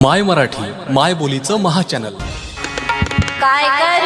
माय मराठी माय बोलीचं महाचॅनल काय काय?